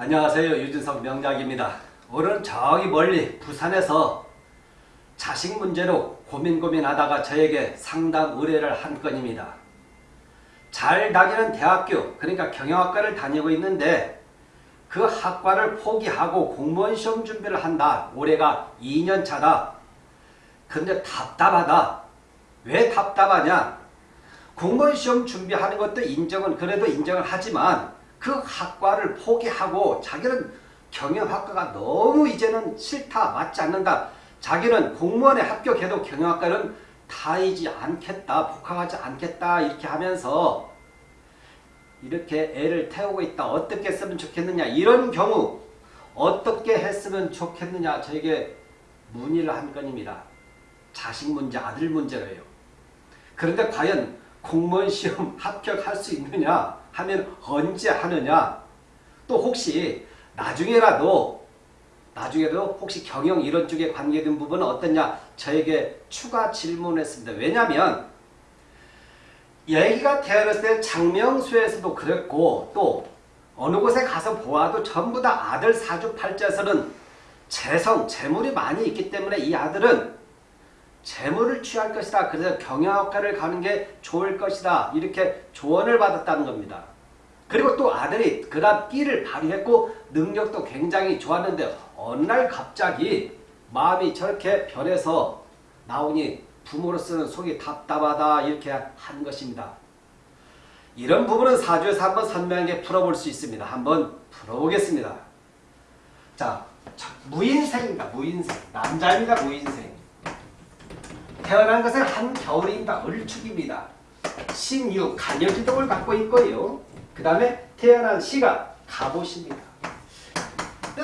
안녕하세요. 유진석 명작입니다. 오늘은 저기 멀리 부산에서 자식 문제로 고민 고민하다가 저에게 상담 의뢰를 한 건입니다. 잘 다니는 대학교 그러니까 경영학과를 다니고 있는데 그 학과를 포기하고 공무원 시험 준비를 한다. 올해가 2년 차다. 근데 답답하다. 왜 답답하냐? 공무원 시험 준비하는 것도 인정은 그래도 인정을 하지만 그 학과를 포기하고 자기는 경영학과가 너무 이제는 싫다 맞지 않는다. 자기는 공무원에 합격해도 경영학과는 다이지 않겠다 복학하지 않겠다 이렇게 하면서 이렇게 애를 태우고 있다. 어떻게 했으면 좋겠느냐? 이런 경우 어떻게 했으면 좋겠느냐? 저에게 문의를 한 건입니다. 자식 문제 아들 문제로요. 그런데 과연 공무원 시험 합격할 수 있느냐 하면 언제 하느냐 또 혹시 나중에라도 나중에도 혹시 경영 이런 쪽에 관계된 부분은 어떠냐 저에게 추가 질문했습니다. 왜냐하면 얘기가 태어났을 때 장명수에서도 그랬고 또 어느 곳에 가서 보아도 전부 다 아들 사주팔자에서는 재성, 재물이 많이 있기 때문에 이 아들은 재물을 취할 것이다. 그래서 경영학과를 가는 게 좋을 것이다. 이렇게 조언을 받았다는 겁니다. 그리고 또 아들이 그다음 끼를 발휘했고 능력도 굉장히 좋았는데 어느 날 갑자기 마음이 저렇게 변해서 나오니 부모로서는 속이 답답하다 이렇게 한 것입니다. 이런 부분은 사주에서 한번 선명하게 풀어볼 수 있습니다. 한번 풀어보겠습니다. 자, 무인생입니다. 무인생. 남자입니다. 무인생. 태어난 것은 한겨울입니다. 을축입니다. 신유, 간여지동을 갖고 있고요. 그 다음에 태어난 시가 갑옷입니다.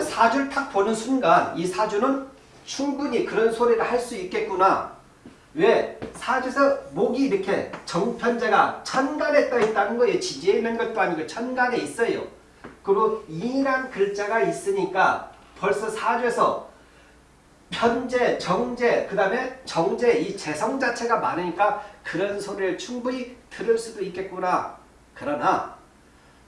사주를 탁 보는 순간 이 사주는 충분히 그런 소리를 할 수 있겠구나. 왜? 사주에서 목이 이렇게 정편제가 천간에 떠 있다는 거예요. 지지에 있는 것도 아니고 천간에 있어요. 그리고 이란 글자가 있으니까 벌써 사주에서 편제, 정제, 그 다음에 정제 이 재성 자체가 많으니까 그런 소리를 충분히 들을 수도 있겠구나. 그러나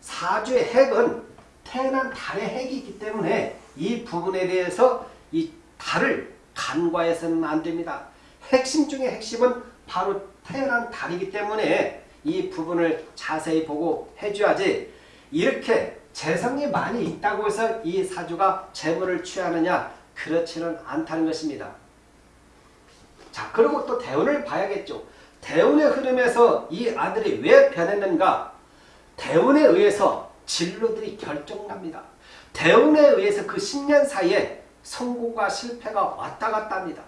사주의 핵은 태어난 달의 핵이기 때문에 이 부분에 대해서 이 달을 간과해서는 안 됩니다. 핵심 중의 핵심은 바로 태어난 달이기 때문에 이 부분을 자세히 보고 해줘야지 이렇게 재성이 많이 있다고 해서 이 사주가 재물을 취하느냐 그렇지는 않다는 것입니다. 자 그리고 또 대운을 봐야겠죠. 대운의 흐름에서 이 아들이 왜 변했는가 대운에 의해서 진로들이 결정납니다. 대운에 의해서 그 10년 사이에 성공과 실패가 왔다 갔다 합니다.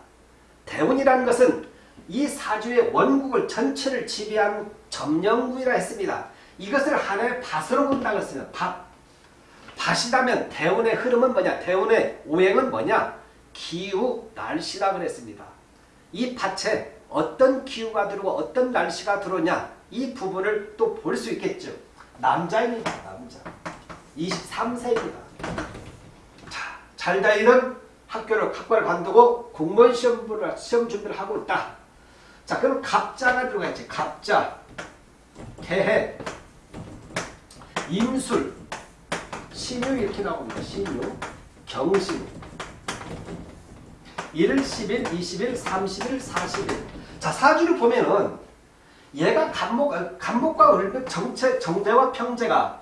대운이라는 것은 이 사주의 원국을 전체를 지배한 점령구이라 했습니다. 이것을 하나의 밭으로 본다고 했습니다. 밭. 밭이라면 대운의 흐름은 뭐냐? 대운의 오행은 뭐냐? 기후, 날씨라 그랬습니다. 이 밭에 어떤 기후가 들어오고 어떤 날씨가 들어오냐 이 부분을 또 볼 수 있겠죠. 남자입니다. 남자. 23세입니다. 자, 잘 다니는 학교를 학과를 관두고 공무원 시험을 시험 준비를 하고 있다. 자, 그럼 갑자가 들어가 있지. 갑자, 개해, 임술, 신유 이렇게 나옵니다. 신유, 경신. 1일, 10일, 20일, 30일, 40일. 자, 사주를 보면은 얘가 간목, 간목과 을벽 정체, 정제와 평제가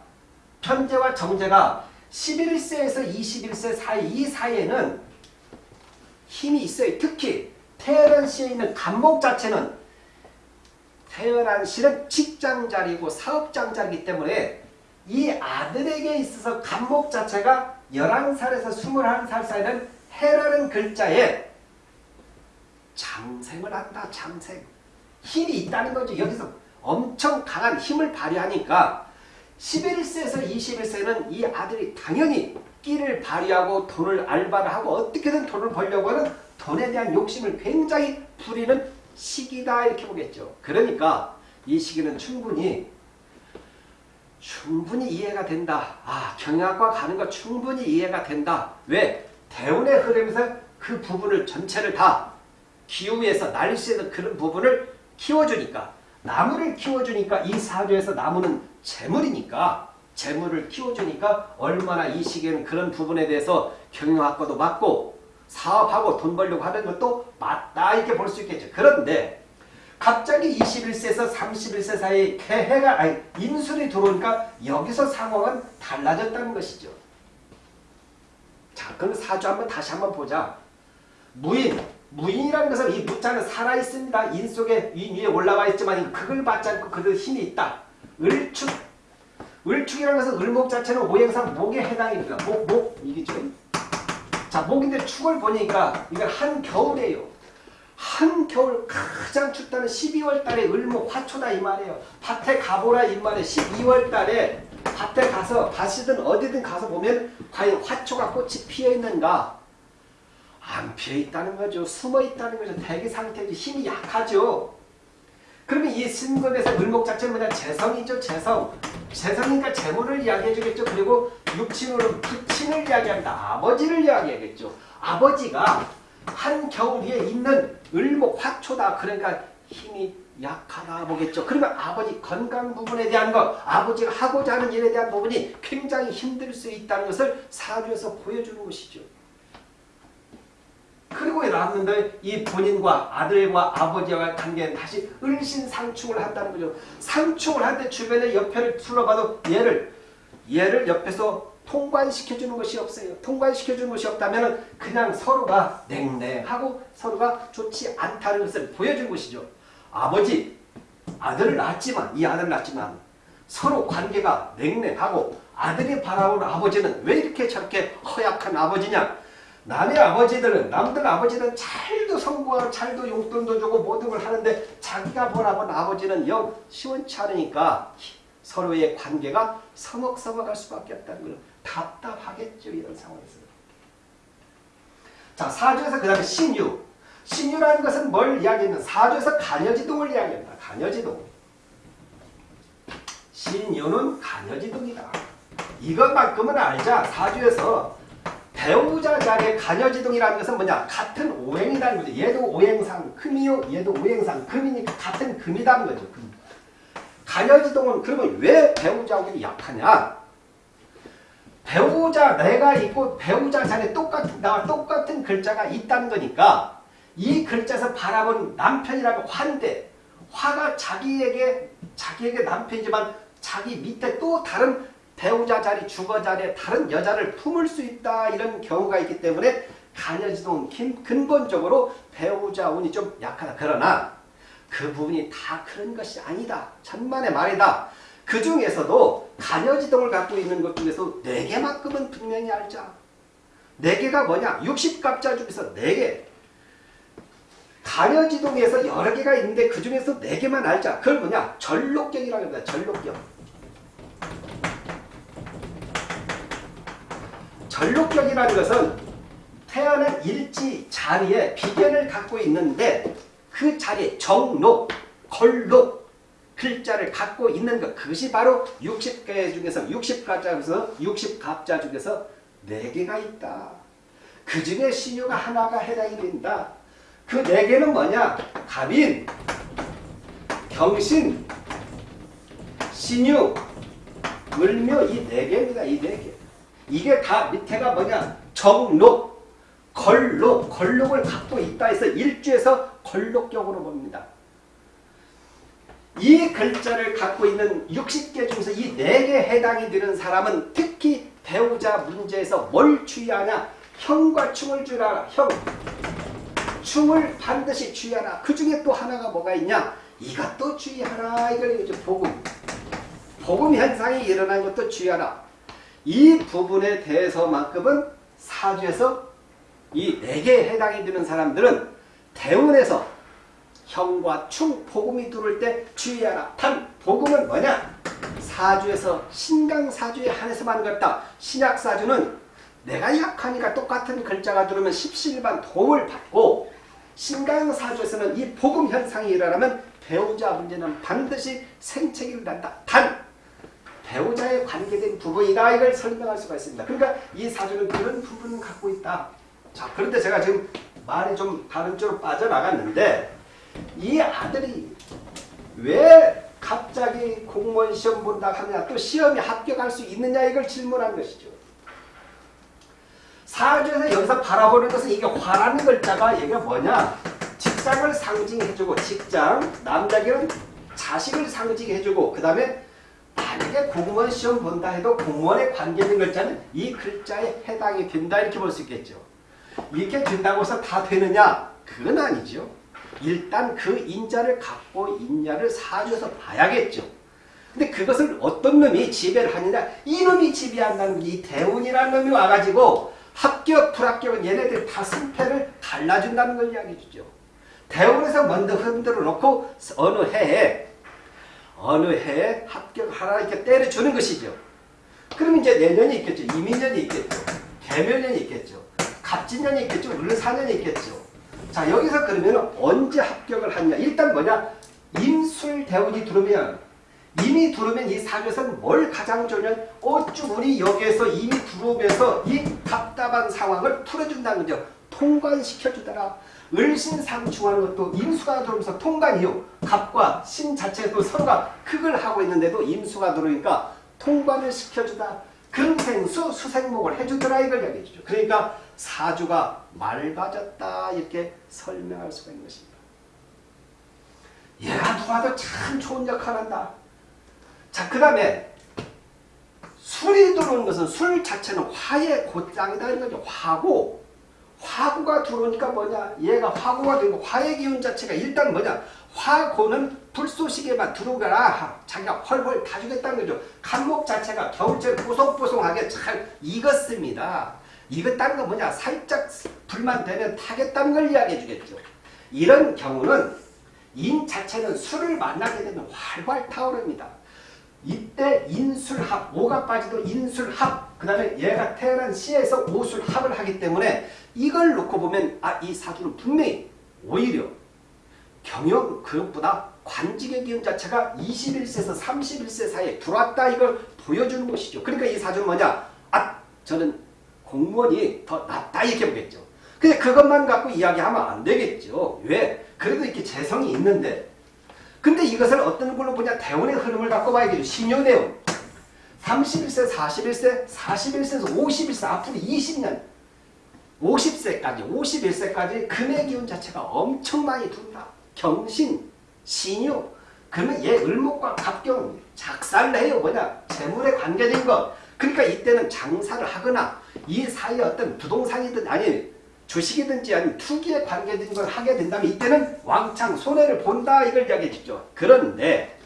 편제와 정제가 11세에서 21세 사이 이 사이에는 힘이 있어요. 특히 태어난 시에 있는 간목 자체는 태어난 시는 직장자리고 사업장자리이기 때문에 이 아들에게 있어서 간목 자체가 11살에서 21살 사이는 해라는 글자에 장생을 한다. 장생. 힘이 있다는 거죠. 여기서 엄청 강한 힘을 발휘하니까 11세에서 21세는 이 아들이 당연히 끼를 발휘하고 돈을 알바를 하고 어떻게든 돈을 벌려고 하는 돈에 대한 욕심을 굉장히 부리는 시기다 이렇게 보겠죠. 그러니까 이 시기는 충분히 충분히 이해가 된다. 아 경영학과 가는 거 충분히 이해가 된다. 왜? 대운의 흐름에서 그 부분을 전체를 다 기후에서 날씨에서 그런 부분을 키워주니까 나무를 키워주니까 이 사주에서 나무는 재물이니까 재물을 키워주니까 얼마나 이 시기에는 그런 부분에 대해서 경영학과도 맞고 사업하고 돈 벌려고 하는 것도 맞다 이렇게 볼 수 있겠죠. 그런데 갑자기 21세에서 31세 사이 개해가 아니 인술이 들어오니까 여기서 상황은 달라졌다는 것이죠. 자, 그럼 사주 한번 다시 한번 보자. 무인, 무인이라는 것은 이 무자는 살아 있습니다. 인 속에 위 위에 올라와 있지만 그걸 받지 않고 그들 힘이 있다. 을축, 을축이라는 것은 을목 자체는 오행상 목에 해당입니다. 목, 목 이겠죠. 자, 목인데 축을 보니까 이건 한겨울이에요. 한겨울 가장 춥다는 12월 달에 을목 화초다 이 말이에요. 밭에 가보라 이 말이에요. 12월 달에 밭에 가서 밭이든 어디든 가서 보면 과연 화초가 꽃이 피어 있는가? 안 피어 있다는 거죠. 숨어 있다는 거죠. 대기 상태죠. 힘이 약하죠. 그러면 이 신금에서 을목 자체는 뭐냐? 재성이죠. 재성. 재성이니까 재물을 이야기해 주겠죠. 그리고 육친으로 부친을 이야기합니다. 아버지를 이야기하겠죠. 아버지가 한겨울 위에 있는 을목 화초다. 그러니까 힘이 약하다 보겠죠. 그러면 아버지 건강 부분에 대한 것, 아버지가 하고자 하는 일에 대한 부분이 굉장히 힘들 수 있다는 것을 사주에서 보여주는 것이죠. 그리고 나왔는데 이 본인과 아들과 아버지와 관계는 다시 을신상충을 한다는 거죠. 상충을 할 때 주변의 옆에를 둘러봐도 얘를 얘를 옆에서 통관시켜주는 것이 없어요. 통관시켜주는 것이 없다면 그냥 서로가 냉랭하고 서로가 좋지 않다는 것을 보여준 것이죠. 아버지, 아들을 낳았지만 이 아들을 낳았지만 서로 관계가 냉랭하고 아들이 바라온 아버지는 왜 이렇게 저렇게 허약한 아버지냐? 남의 아버지들은 남들 아버지는 잘도 성공하고 잘도 용돈도 주고 모든 걸 하는데 자기가 보라본 아버지는 영 시원치 않으니까 서로의 관계가 서먹서먹할 수밖에 없다는 걸 답답하겠죠 이런 상황에서. 자 사주에서 그 다음에 신유. 신유라는 것은 뭘 이야기하면 사주에서 간여지동을 이야기합니다. 간여지동. 신유는 간여지동이다. 이것만큼은 알자. 사주에서 배우자 자리에 간여지동이라는 것은 뭐냐? 같은 오행이라는 거죠. 얘도 오행상 금이요 얘도 오행상 금이니까 같은 금이라는 거죠. 금. 간여지동은 그러면 왜 배우자하고 약하냐 배우자 내가 있고 배우자 자리에 똑같은 나와 똑같은 글자가 있다는 거니까 이 글자에서 바라본 남편이라면 화인데 화가 자기에게 자기에게 남편이지만 자기 밑에 또 다른 배우자 자리 주거 자리에 다른 여자를 품을 수 있다 이런 경우가 있기 때문에 간여지동 근본적으로 배우자 운이 좀 약하다. 그러나 그 부분이 다 그런 것이 아니다. 천만의 말이다 그 중에서도 간여지동을 갖고 있는 것 중에서 4개만큼은 분명히 알자. 4개가 뭐냐? 60갑자 중에서 4개. 간여지동에서 여러 개가 있는데 그 중에서 4개만 알자. 그걸 뭐냐? 전록경이라고 합니다. 전록경. 전록경이라는 것은 태어난 일지 자리에 비견을 갖고 있는데 그 자리에 정록, 걸록, 글자를 갖고 있는 것 그것이 바로 60개 중에서 60가자 중에서 60갑자 중에서 4개가 있다. 그 중에 신유가 하나가 해당이 된다. 그 4개는 뭐냐? 갑인, 경신, 신유, 을묘 이 4개입니다. 이 4개. 이게 다 밑에가 뭐냐? 정록, 걸록, 걸록을 갖고 있다 해서 일주에서 걸록격으로 봅니다. 이 글자를 갖고 있는 60개 중에서 이 4개 해당이 되는 사람은 특히 배우자 문제에서 뭘 주의하냐? 형과 충을 주라. 형. 충을 반드시 주의하라. 그 중에 또 하나가 뭐가 있냐? 이것도 주의하라. 이걸 이제 복음. 복음 현상이 일어나는 것도 주의하라. 이 부분에 대해서만큼은 사주에서 이 4개에 해당이 되는 사람들은 대운에서 형과 충, 복음이 들어올 때 주의하라. 단, 복음은 뭐냐? 사주에서 신강사주에 한해서만 그렇다. 신약사주는 내가 약하니까 똑같은 글자가 들어오면 십시일반 도움을 받고 신강사주에서는 이 복음 현상이 일어나면 배우자 문제는 반드시 생채기를 난다. 단, 배우자에 관계된 부분이다. 이걸 설명할 수가 있습니다. 그러니까 이 사주는 그런 부분을 갖고 있다. 자, 그런데 제가 지금 말이 좀 다른 쪽으로 빠져나갔는데 이 아들이 왜 갑자기 공무원 시험 본다 하냐 또 시험에 합격할 수 있느냐 이걸 질문한 것이죠. 사주에서 여기서 바라보는 것은 이게 화라는 글자가 이게 뭐냐 직장을 상징해주고 직장 남자에게는 자식을 상징해주고 그 다음에 만약에 공무원 시험 본다 해도 공무원에 관계된 글자는 이 글자에 해당이 된다 이렇게 볼 수 있겠죠. 이렇게 된다고 해서 다 되느냐? 그건 아니죠. 일단 그 인자를 갖고 있냐를 사주에서 봐야겠죠. 근데 그것을 어떤 놈이 지배를 하느냐? 이놈이 지배한다는 이 대운이라는 놈이 와가지고 합격, 불합격은 얘네들 다 승패를 갈라준다는 걸 이야기해 주죠. 대운에서 먼저 흔들어 놓고 어느 해에 어느 해에 합격하라 이렇게 때려주는 것이죠. 그럼 이제 내년이 있겠죠. 이민년이 있겠죠. 개묘년이 있겠죠. 갑진년이 있겠죠. 을사년이 있겠죠. 자 여기서 그러면 언제 합격을 하냐. 일단 뭐냐. 임술대운이 들어오면 이미 들어오면 이 사주에서는 뭘 가장 좋냐면 어쭈 우리 여기에서 이미 들어오면서 이 답답한 상황을 풀어준다는 거죠. 통관시켜주더라. 을신상충하는 것도 임수가 들어오면서 통관이요. 갑과 신 자체도 서로가 흑을 하고 있는데도 임수가 들어오니까 통관을 시켜주다. 금생수 수생목을 해주더라 이걸 이야기해주죠. 그러니까 사주가 맑아졌다 이렇게 설명할 수가 있는 것입니다. 얘가 누가도 참 좋은 역할을 한다. 자, 그 다음에 술이 들어오는 것은 술 자체는 화의 곧장이다 이런 거죠. 화고 화구가 들어오니까 뭐냐 얘가 화구가 되고 화의 기운 자체가 일단 뭐냐 화고는 불쏘시개만 들어오거라 자기가 헐헐 다 주겠다는 거죠. 간목 자체가 겨울철 뽀송뽀송하게 잘 익었습니다. 익었다는 건 뭐냐 살짝 불만 되면 타겠다는 걸 이야기해 주겠죠. 이런 경우는 인 자체는 술을 만나게 되면 활활 타오릅니다. 이때 인술합, 오가 빠지도 인술합, 그 다음에 얘가 태어난 시에서 오술합을 하기 때문에 이걸 놓고 보면 아 이 사주는 분명히 오히려 경영 그것보다 관직의 기운 자체가 21세에서 31세 사이에 들어왔다 이걸 보여주는 것이죠. 그러니까 이 사주는 뭐냐? 아 저는 공무원이 더 낫다 이렇게 보겠죠. 근데 그것만 갖고 이야기하면 안 되겠죠. 왜? 그래도 이렇게 재성이 있는데 근데 이것을 어떤 걸로 보냐 대운의 흐름을 갖고 봐야겠죠. 신유대운 31세 41세 41세에서 51세 앞으로 20년 50세까지 51세까지 금의 기운 자체가 엄청 많이 둔다. 경신, 신유 그러면 얘 을목과 갑경은 작살내요 뭐냐 재물에 관계된 것 그러니까 이때는 장사를 하거나 이 사이에 어떤 부동산이든 아니 주식이든지 아니면 투기에 관계된 걸 하게 된다면 이때는 왕창 손해를 본다 이걸 이야기해 주죠. 그런데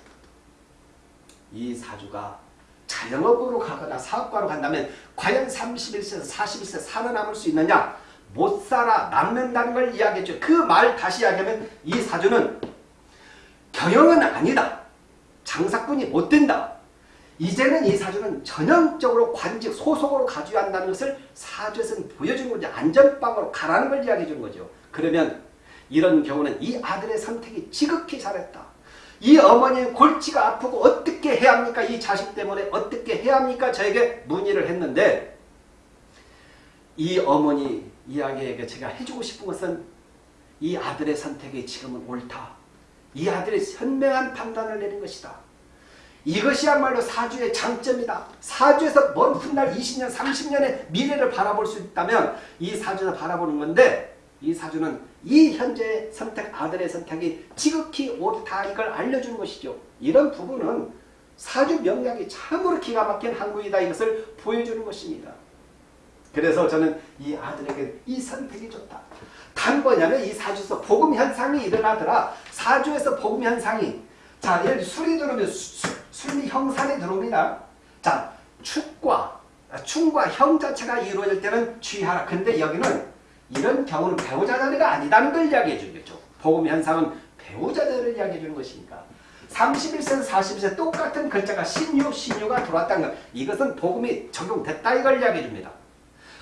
이 사주가 자영업으로 가거나 사업가로 간다면 과연 31세에서 41세 살아남을 수 있느냐? 못 살아 남는다는 걸 이야기해 줘. 그 말 다시 이야기하면 이 사주는 경영은 아니다. 장사꾼이 못 된다. 이제는 이 사주는 전형적으로 관직 소속으로 가져야 한다는 것을 사주에서는 보여주는 거죠. 안전빵으로 가라는 걸 이야기해 주는 거죠. 그러면 이런 경우는 이 아들의 선택이 지극히 잘했다. 이 어머니는 골치가 아프고 어떻게 해야 합니까? 이 자식 때문에 어떻게 해야 합니까? 저에게 문의를 했는데 이 어머니 이야기에게 제가 해주고 싶은 것은 이 아들의 선택이 지금은 옳다. 이 아들의 현명한 판단을 내린 것이다. 이것이야말로 사주의 장점이다. 사주에서 먼 훗날 20년, 30년의 미래를 바라볼 수 있다면 이 사주에서 바라보는 건데 이 사주는 이 현재 선택, 아들의 선택이 지극히 옳다 이걸 알려주는 것이죠. 이런 부분은 사주 명략이 참으로 기가 막힌 한국이다 이것을 보여주는 것입니다. 그래서 저는 이 아들에게 이 선택이 좋다. 단 뭐냐면 이 사주에서 복음 현상이 일어나더라. 사주에서 복음 현상이 자, 예를 술이 들어오면 수, 순리 형산이 들어옵니다. 자, 축과 충과 형 자체가 이루어질 때는 취하라. 근데 여기는 이런 경우는 배우자 자리가 아니다는 걸 이야기해 주는 거죠. 복음 현상은 배우자 자리를 이야기해 주는 것이니까. 31세에서 40세 똑같은 글자가 신유, 신유가 들어왔다는 것. 이것은 복음이 적용됐다 이걸 이야기해 줍니다.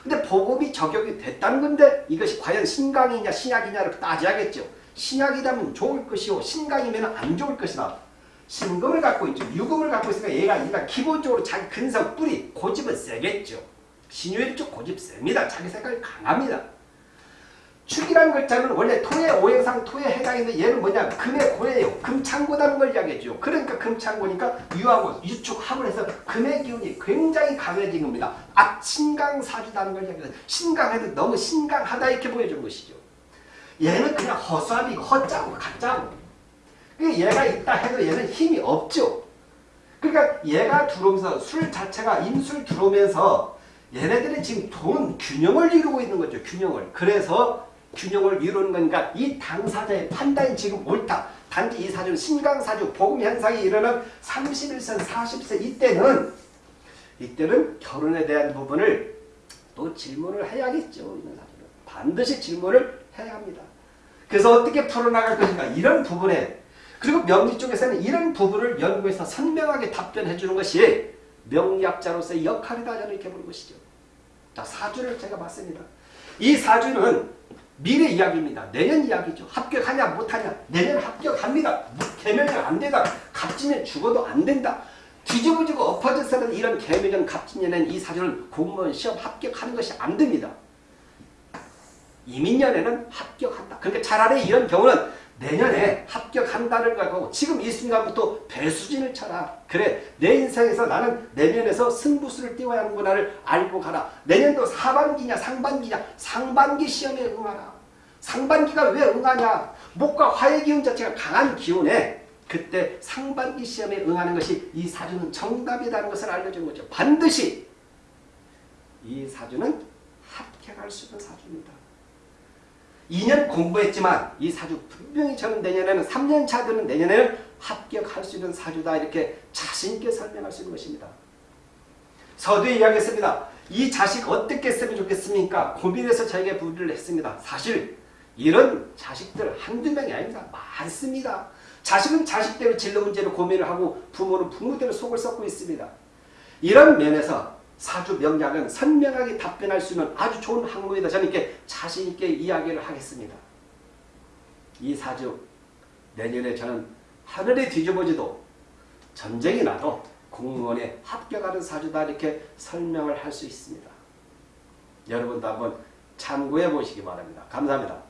근데 복음이 적용이 됐다는 건데 이것이 과연 신강이냐 신약이냐를 따져야겠죠. 신약이라면 좋을 것이고 신강이면 안 좋을 것이다. 신금을 갖고 있죠. 유금을 갖고 있으니까 얘가 일단 기본적으로 자기 근성 뿌리 고집은 세겠죠. 신유일쪽 고집 셉니다. 자기 색깔이 강합니다. 축이라는 글자는 원래 토의 오행상 토에 해당하는데 얘는 뭐냐 금의 고예요. 금창고다는 걸 이야기해죠. 그러니까 금창고니까 유하고 유축 합을 해서 금의 기운이 굉장히 강해진 겁니다. 아 신강사주다는 걸 이야기해서 신강해도 너무 신강하다 이렇게 보여준 것이죠. 얘는 그냥 허수아비고 허짜고 가짜고 얘가 있다 해도 얘는 힘이 없죠. 그러니까 얘가 들어오면서 술 자체가 인술 들어오면서 얘네들이 지금 돈 균형을 이루고 있는 거죠. 균형을. 그래서 균형을 이루는 거니까 이 당사자의 판단이 지금 옳다. 단지 이 사주는 신강사주 복음현상이 일어난 31세 40세 이때는 이때는 결혼에 대한 부분을 또 질문을 해야겠죠. 이런 사주는. 반드시 질문을 해야 합니다. 그래서 어떻게 풀어나갈 것인가 이런 부분에 그리고 명리 쪽에서는 이런 부분을 연구해서 선명하게 답변해 주는 것이 명리학자로서의 역할이다 저는 이렇게 보는 것이죠. 자 사주를 제가 봤습니다. 이 사주는 미래 이야기입니다. 내년 이야기죠. 합격하냐 못하냐 내년 합격합니다. 개명이 안 되다. 갑진년 죽어도 안 된다. 뒤집어지고 엎어져서는 이런 개명년 갑진년엔 이 사주는 공무원 시험 합격하는 것이 안 됩니다. 이민년에는 합격한다. 그러니까 차라리 이런 경우는 내년에 합격한다는 거고 지금 이 순간부터 배수진을 쳐라. 그래 내 인생에서 나는 내년에서 승부수를 띄워야 하는구나를 알고 가라. 내년도 하반기냐 상반기냐 상반기 시험에 응하라. 상반기가 왜 응하냐. 목과 화의 기운 자체가 강한 기운에 그때 상반기 시험에 응하는 것이 이 사주는 정답이라는 것을 알려준 거죠. 반드시 이 사주는 합격할 수 있는 사주입니다. 2년 공부했지만 이 사주 분명히 저는 내년에는 3년 차 되는 내년에는 합격할 수 있는 사주다 이렇게 자신있게 설명할 수 있는 것입니다. 서두에 이야기했습니다. 이 자식 어떻게 쓰면 좋겠습니까? 고민해서 저에게 부를 했습니다. 사실 이런 자식들 한두 명이 아닙니다. 많습니다. 자식은 자식대로 진로 문제를 고민을 하고 부모는 부모대로 속을 썩고 있습니다. 이런 면에서 사주 명략은 선명하게 답변할 수 있는 아주 좋은 학문이다. 저는 이렇게 자신있게 이야기를 하겠습니다. 이 사주 내년에 저는 하늘에 뒤집어지도 전쟁이 나도 공무원에 합격하는 사주다 이렇게 설명을 할 수 있습니다. 여러분도 한번 참고해 보시기 바랍니다. 감사합니다.